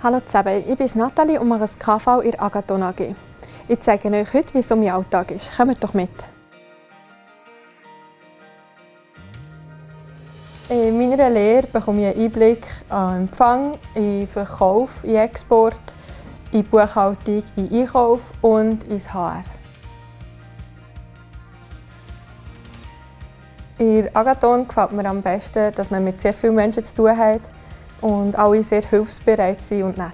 Hallo zusammen, ich bin Nathalie und mache das KV in der Agathon AG. Ich zeige euch heute, wie es um mein Alltag ist. Kommt doch mit! In meiner Lehre bekomme ich einen Einblick an Empfang, in Verkauf, in Export, in Buchhaltung, in Einkauf und ins HR. In Agathon gefällt mir am besten, dass man mit sehr vielen Menschen zu tun hat und alle sehr hilfsbereit sind und nett.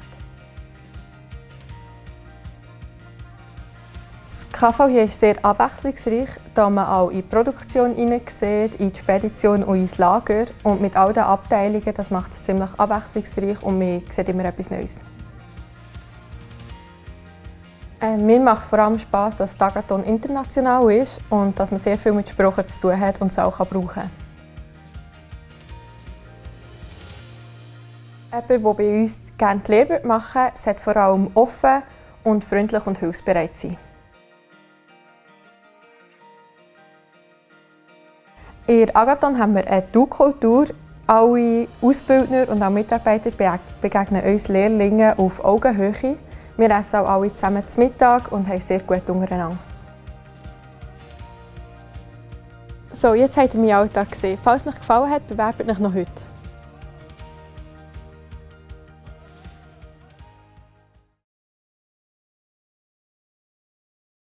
Das KV hier ist sehr abwechslungsreich, da man auch in die Produktion hineinsieht, in die Spedition und ins Lager. Und mit all den Abteilungen, das macht es ziemlich abwechslungsreich und man sieht immer etwas Neues. Äh, mir macht vor allem Spass, dass Tagathon international ist und dass man sehr viel mit Sprachen zu tun hat und es auch brauchen kann. Jemand, der bei uns gerne die Lehre machen würde, sollte vor allem offen und freundlich und hilfsbereit sein. In Agathon haben wir eine Du-Kultur. Alle Ausbildner und auch Mitarbeiter begegnen uns Lehrlingen auf Augenhöhe. Wir essen auch alle zusammen zu Mittag und haben sehr gut untereinander. So, jetzt habt ihr meinen Alltag gesehen. Falls es euch gefallen hat, bewerbt euch noch heute.